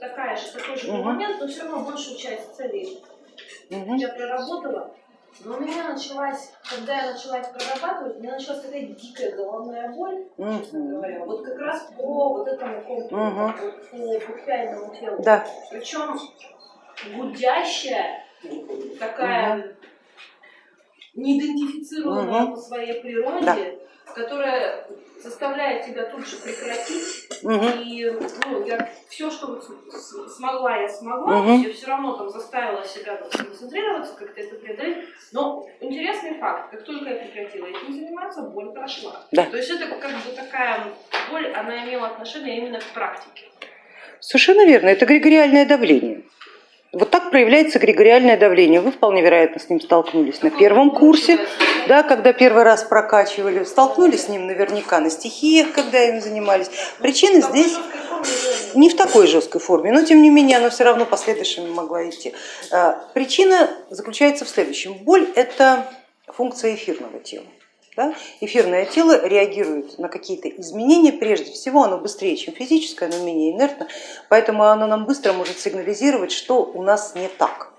такая же, такой же Мгм. момент, но все равно большую часть целей Мгм. я проработала. Но у меня началась, когда я начала их прорабатывать, у меня началась такая дикая головная боль, честно Мгм. говоря. Вот как раз по вот этому контуру, Мгм. вот по буквальному телу. Да. Причем гудящая, такая неидентифицируемая Мгм. по своей природе, которая заставляет тебя тут же прекратить. Мгм. И ну, я все, что вот смогла, я смогла. Мгм. Я все равно там заставила себя там, сконцентрироваться, как-то это преодолеть. Но интересный факт, как только я прекратила этим заниматься, боль прошла. Да. То есть это как бы такая боль, она имела отношение именно к практике. Совершенно верно, это эгрегориальное давление. Вот так проявляется эгрегориальное давление. Вы вполне вероятно с ним столкнулись на первом курсе, да, когда первый раз прокачивали, столкнулись с ним наверняка на стихиях, когда им занимались. Причина здесь не в такой жесткой форме, но тем не менее она все равно последующими могла идти. А, Причина заключается в следующем. Боль это функция эфирного тела. Да? Эфирное тело реагирует на какие-то изменения, прежде всего оно быстрее, чем физическое, оно менее инертно, поэтому оно нам быстро может сигнализировать, что у нас не так.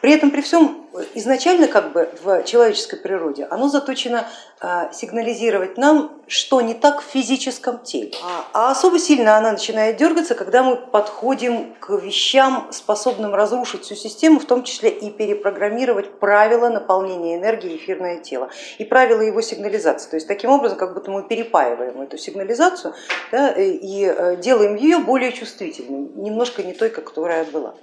При этом, при всем, изначально как бы в человеческой природе оно заточено а, сигнализировать нам, что не так в физическом теле. А, а особо сильно она начинает дергаться, когда мы подходим к вещам, способным разрушить всю систему, в том числе и перепрограммировать правила наполнения энергии эфирное тело и правила его сигнализации. То есть таким образом, как будто мы перепаиваем эту сигнализацию да, и э, делаем ее более чувствительной, немножко не той, которая была.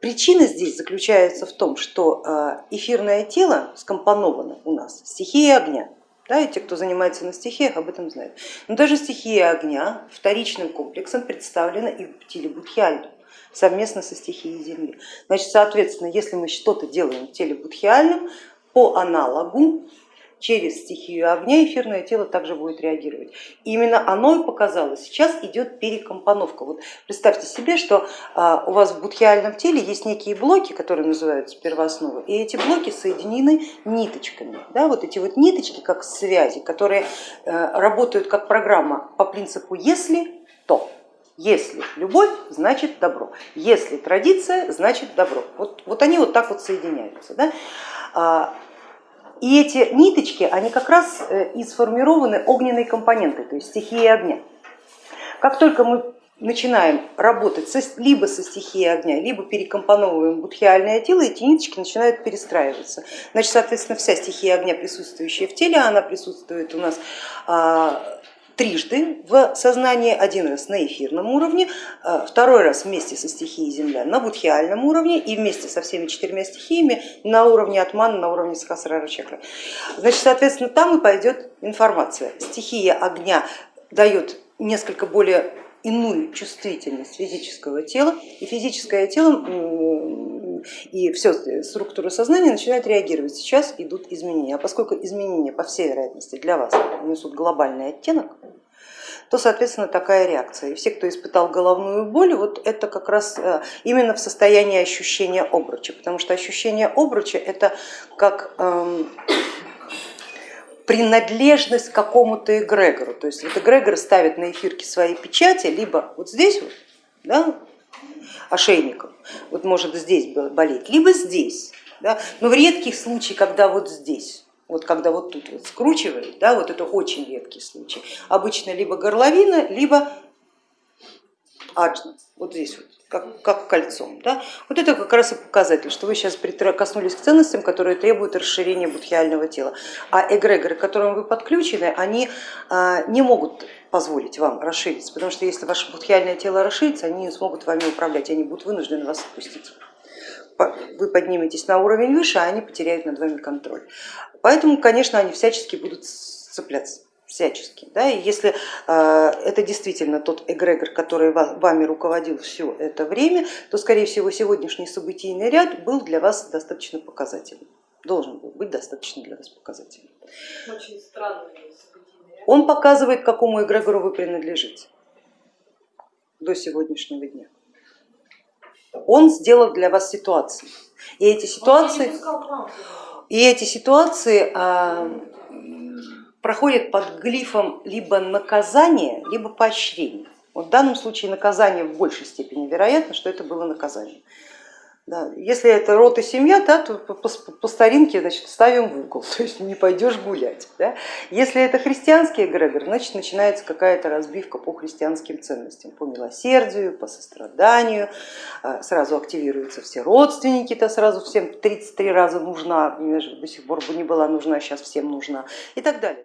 Причина здесь заключается в том, что э, эфирное тело скомпоновано у нас стихией огня. Да, и те, кто занимается на стихиях, об этом знают. Но даже стихия огня вторичным комплексом представлена и в теле будхиальном совместно со стихией земли. Значит, соответственно, если мы что-то делаем в теле будхиальном, по аналогу через стихию огня эфирное тело также будет реагировать. Именно оно и показало, сейчас идет перекомпоновка. Вот представьте себе, что а, у вас в будхиальном теле есть некие блоки, которые называются первоосновы, и эти блоки соединены ниточками. Да, вот эти вот ниточки как связи, которые э, работают как программа по принципу если, то. Если любовь, значит добро. Если традиция, значит добро. Вот, вот они вот так вот соединяются. Да? И эти ниточки, они как раз э, и сформированы огненной компонентой, то есть стихией огня. Как только мы начинаем работать со, либо со стихией огня, либо перекомпоновываем будхиальное тело, эти ниточки начинают перестраиваться. Значит, соответственно, вся стихия огня, присутствующая в теле, она присутствует у нас а, трижды в сознании, один раз на эфирном уровне, а, второй раз вместе со стихией земля на будхиальном уровне и вместе со всеми четырьмя стихиями на уровне атмана, на уровне сахасрара чакры. Значит, соответственно, там и пойдет информация. Стихия огня дает несколько более иную чувствительность физического тела, и физическое тело и все структура сознания начинает реагировать. Сейчас идут изменения, а поскольку изменения, по всей вероятности, для вас несут глобальный оттенок, то, соответственно, такая реакция. И все, кто испытал головную боль, вот это как раз именно в состоянии ощущения обруча, потому что ощущение обруча это как эм, принадлежность к какому-то эгрегору. То есть вот эгрегор ставит на эфирке свои печати, либо вот здесь вот, да, ошейником, вот может здесь болеть, либо здесь. Да, но в редких случаях, когда вот здесь, вот когда вот тут вот скручивает, да, вот это очень редкий случай. Обычно либо горловина, либо аджна, вот здесь вот, как, как кольцом. Да? Вот это как раз и показатель, что вы сейчас прикоснулись к ценностям, которые требуют расширения будхиального тела. А эгрегоры, к которым вы подключены, они не могут позволить вам расшириться, потому что если ваше будхиальное тело расширится, они не смогут вами управлять, они будут вынуждены вас отпустить. Вы подниметесь на уровень выше, а они потеряют над вами контроль. Поэтому, конечно, они всячески будут цепляться всячески. Да? И если э, это действительно тот эгрегор, который вами руководил все это время, то, скорее всего, сегодняшний событийный ряд был для вас достаточно показательным, должен был быть достаточно для вас показательным. Очень странный событийный ряд. Он показывает, к какому эгрегору вы принадлежите до сегодняшнего дня. Он сделал для вас ситуации. И эти ситуации, и эти ситуации а, проходят под глифом либо наказания, либо поощрения. Вот в данном случае наказание в большей степени вероятно, что это было наказание. Да, если это род и семья, да, то по, по, по старинке значит, ставим в угол, то есть не пойдешь гулять. Да. Если это христианский эгрегор, значит начинается какая-то разбивка по христианским ценностям, по милосердию, по состраданию, а, сразу активируются все родственники, то сразу всем 33 раза нужна, до сих пор бы не была нужна, сейчас всем нужна и так далее.